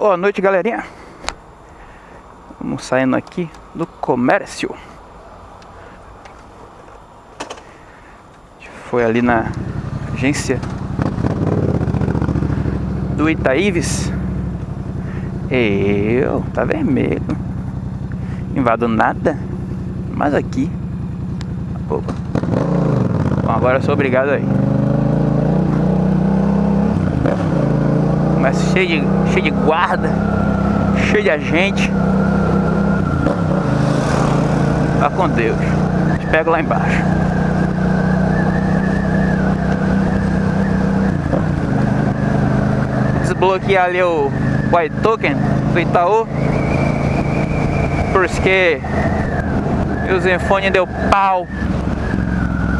Boa noite, galerinha. Vamos saindo aqui do comércio. Foi ali na agência do Itaíves. Eu, tá vermelho. Invado nada. Mas aqui. Opa. Bom, agora eu sou obrigado aí. Mas cheio de, cheio de guarda, cheio de agente. Vá com Deus. Te pego lá embaixo. Desbloquear ali o White Token do Itaú. Porque o Zenfone deu pau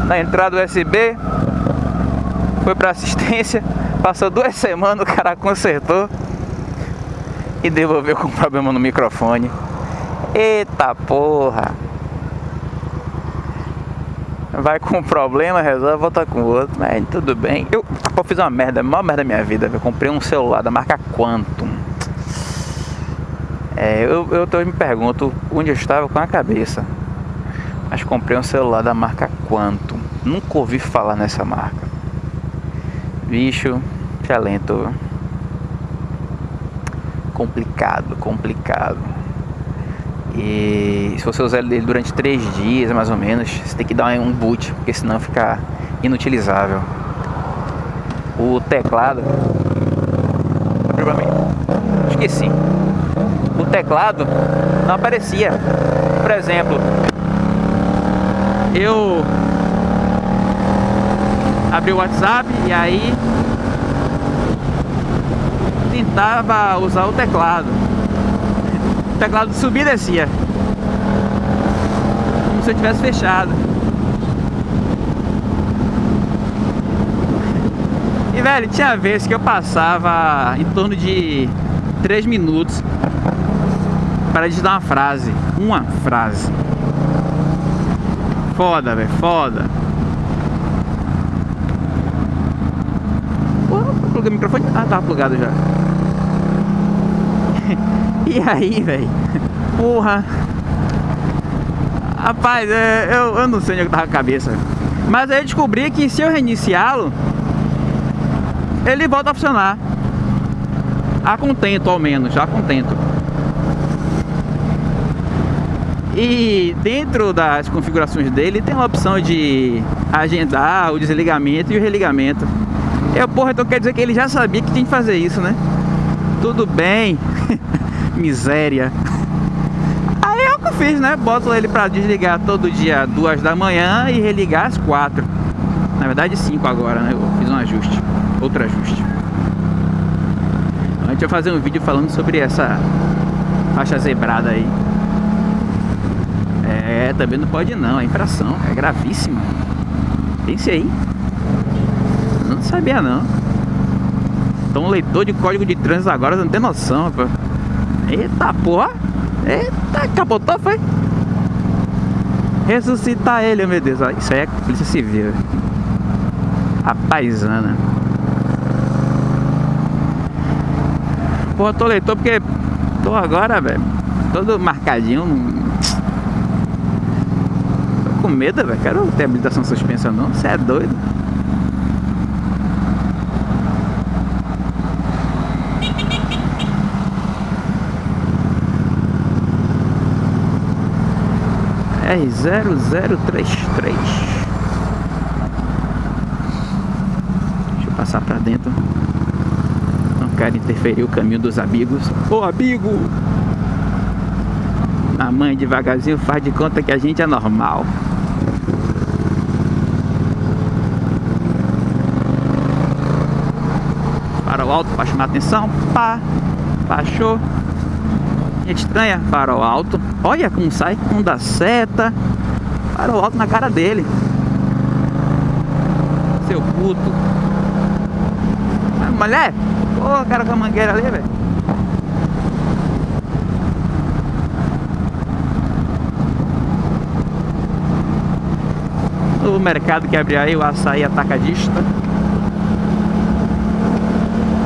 na entrada USB. Foi para assistência. Passou duas semanas, o cara consertou e devolveu com problema no microfone. Eita porra! Vai com um problema, resolve, volta com outro. Mas tudo bem. Eu, eu fiz uma merda, a maior merda da minha vida. Eu comprei um celular da marca Quantum. É, eu, eu, eu me pergunto onde eu estava com a cabeça. Mas comprei um celular da marca Quantum. Nunca ouvi falar nessa marca. Bicho, lento. Complicado, complicado. E se você usar ele durante três dias, mais ou menos, você tem que dar um boot, porque senão fica inutilizável. O teclado. Esqueci. O teclado não aparecia. Por exemplo, eu abri o WhatsApp e aí tentava usar o teclado. O teclado subia e descia. Como se eu tivesse fechado. E velho, tinha vezes que eu passava em torno de 3 minutos para digitar uma frase. Uma frase. Foda, velho, foda. O microfone. Ah, tava plugado já. e aí, velho? Porra. Rapaz, é, eu, eu não sei onde eu tava a cabeça. Mas aí eu descobri que se eu reiniciá-lo, ele volta a funcionar. A contento, ao menos, já contento. E dentro das configurações dele tem a opção de agendar o desligamento e o religamento. Eu, porra, então quer dizer que ele já sabia que tinha que fazer isso, né? Tudo bem. Miséria. Aí é o que eu fiz, né? Boto ele pra desligar todo dia duas da manhã e religar às quatro. Na verdade cinco agora, né? Eu fiz um ajuste. Outro ajuste. A gente vai fazer um vídeo falando sobre essa faixa zebrada aí. É, também não pode não, é infração, é gravíssima. Pense aí não sabia não. Então leitor de código de trânsito agora não tem noção. Eita porra! Eita, capotou foi? Ressuscitar ele, meu Deus. Isso aí é polícia civil. A paisana. Porra, tô leitor porque tô agora, velho. Todo marcadinho. Tô com medo, velho. Quero ter habilitação suspensa não. Você é doido. R0033 Deixa eu passar pra dentro. Não quero interferir o caminho dos amigos. Ô amigo! A mãe devagarzinho faz de conta que a gente é normal. Para o alto para chamar atenção. Pá! Baixou estranha, farol alto. Olha como sai, não dá seta. Farol alto na cara dele. Seu puto. mulher, pô, cara com a mangueira ali, velho. O mercado que abriu aí, o açaí atacadista.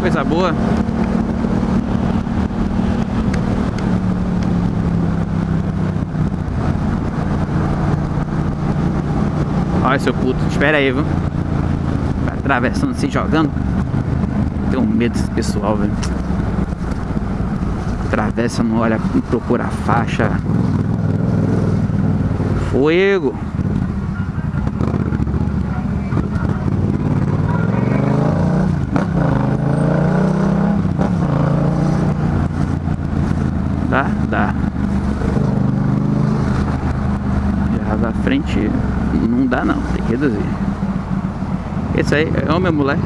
Coisa boa. Olha, seu puto, espera aí, viu? Vai atravessando, se jogando. Tenho medo desse pessoal, velho. Atravessa, não olha, procura a faixa. Fuego! Dá? Dá. Já da frente não dá não, tem que reduzir. Esse aí é o meu mulher.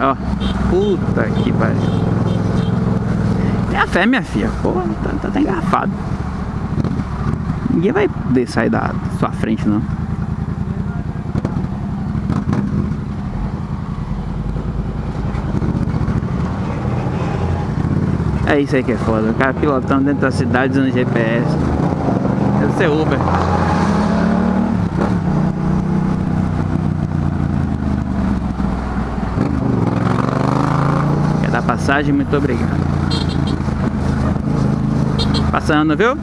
Ó, puta que pariu. Tem a fé, minha filha. Pô, tá, tá, tá engarrafado. Ninguém vai poder sair da sua frente, não. É isso aí que é foda. O cara pilotando dentro da cidade usando GPS. Deve ser Uber. Quer dar passagem? Muito obrigado. Passando, viu?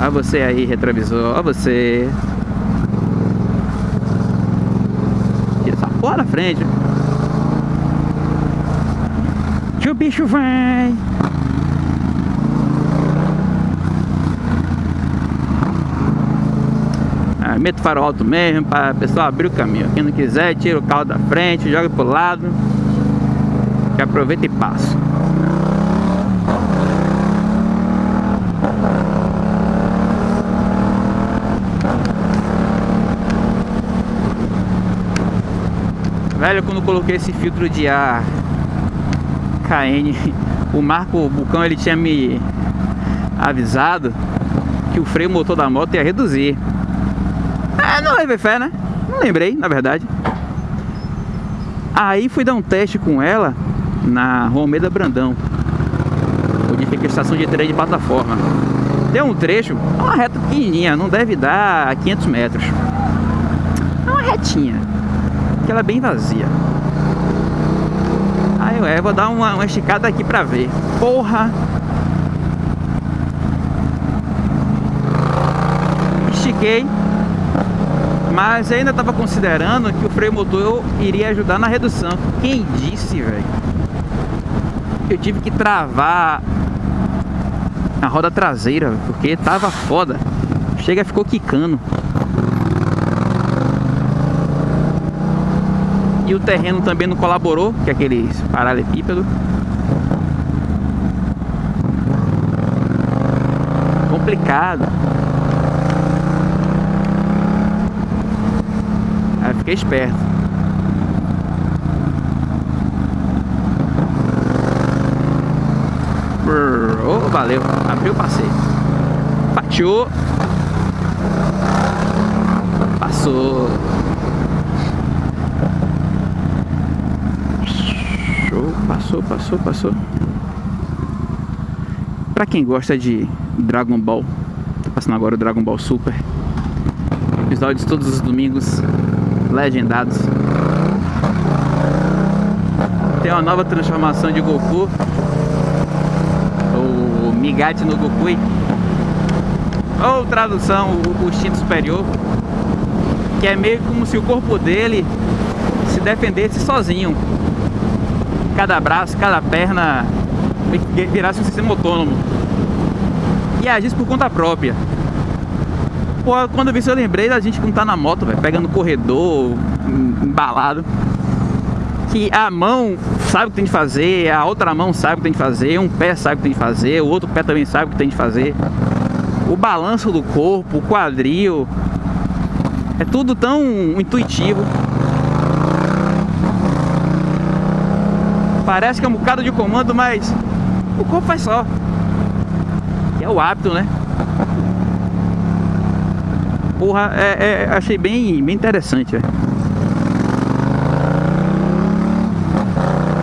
Olha você aí, retrovisor. Olha você. Tira essa porra na frente que o bicho vai. Ah, meto farol alto mesmo para pessoal abrir o caminho. Quem não quiser, tira o carro da frente, joga pro lado. Que aproveita e passa. Velho, quando coloquei esse filtro de ar KN, o Marco Bucão ele tinha me avisado que o freio motor da moto ia reduzir. É, não levei fé, né? Não lembrei, na verdade. Aí fui dar um teste com ela na Romeda Brandão, onde fica a estação de trem de plataforma. Deu um trecho, uma reta pequenininha, não deve dar 500 metros. É uma retinha, que ela é bem vazia. Aí eu vou dar uma, uma esticada aqui pra ver. Porra! Estiquei. Mas ainda estava considerando que o freio motor iria ajudar na redução. Quem disse, velho? Eu tive que travar a roda traseira, porque tava foda. Chega, ficou quicando. E o terreno também não colaborou, que é aquele paralelepípedo. Complicado. Aí fiquei esperto. Oh, valeu, abriu o passeio. Fatiou. Passou. Passou, passou, passou. Pra quem gosta de Dragon Ball, tá passando agora o Dragon Ball Super. Episódios todos os domingos, legendados. Tem uma nova transformação de Goku. O Migate no Goku. Ou tradução, o, instinto superior. Que é meio como se o corpo dele se defendesse sozinho cada braço, cada perna virasse um sistema autônomo. E agisse por conta própria. Pô, quando eu vi isso eu lembrei da gente que não tá na moto, véio, pegando corredor, embalado. Que a mão sabe o que tem de fazer, a outra mão sabe o que tem de fazer, um pé sabe o que tem de fazer, o outro pé também sabe o que tem de fazer. O balanço do corpo, o quadril. É tudo tão intuitivo. Parece que é um bocado de comando, mas o corpo faz só. é o hábito, né? Porra, é, é, achei bem, bem interessante, velho.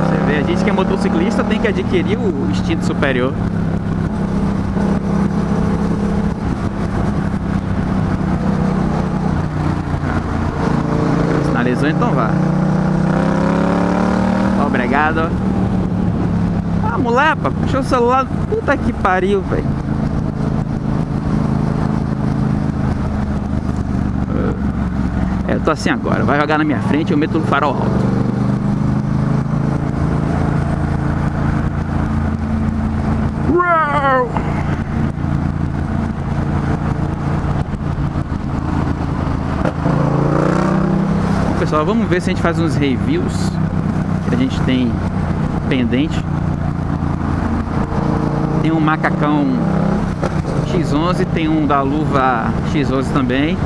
Você vê, a gente que é motociclista tem que adquirir o instinto superior. Vamos lá, pá. Puxou o celular. Puta que pariu, velho. É, eu tô assim agora. Vai jogar na minha frente, eu meto no farol alto. Pessoal, vamos ver se a gente faz uns reviews que a gente tem pendente. Tem um macacão X11, tem um da luva X11 também.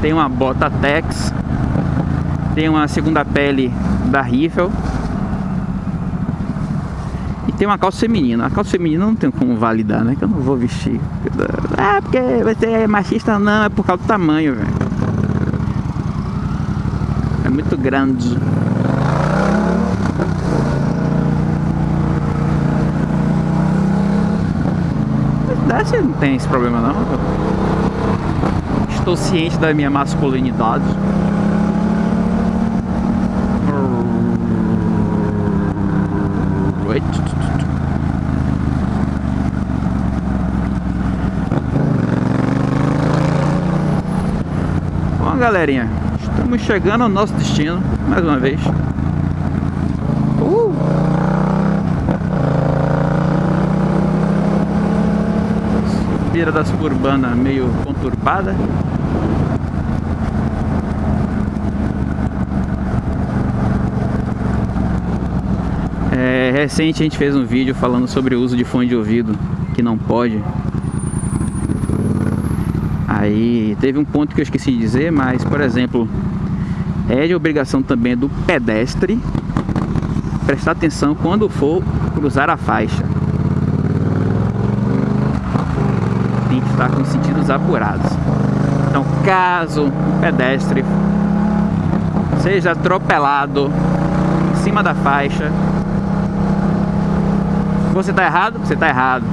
Tem uma bota Tex. Tem uma segunda pele da Riffle. E tem uma calça feminina. A calça feminina não tem como validar, né? Que eu não vou vestir. Ah, porque você é machista? Não, é por causa do tamanho, velho. É muito grande. Mas não tem esse problema não. Estou ciente da minha masculinidade. Bom, galerinha, estamos chegando ao nosso destino, mais uma vez. Subida da suburbana meio conturbada. É, recente a gente fez um vídeo falando sobre o uso de fone de ouvido, que não pode. Aí teve um ponto que eu esqueci de dizer, mas por exemplo, é de obrigação também do pedestre prestar atenção quando for cruzar a faixa. Tem que estar com os sentidos apurados. Então, caso o pedestre seja atropelado em cima da faixa, você tá errado? Você tá errado.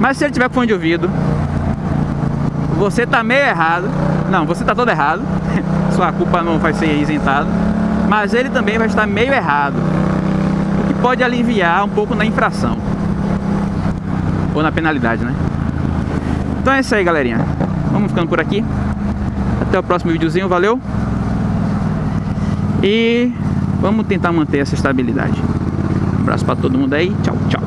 Mas se ele tiver fone de ouvido, você tá meio errado. Não, você tá todo errado. Sua culpa não vai ser isentada. Mas ele também vai estar meio errado. O que pode aliviar um pouco na infração. Ou na penalidade, né? Então é isso aí, galerinha. Vamos ficando por aqui. Até o próximo videozinho. Valeu! E vamos tentar manter essa estabilidade. Um abraço para todo mundo aí. Tchau, tchau.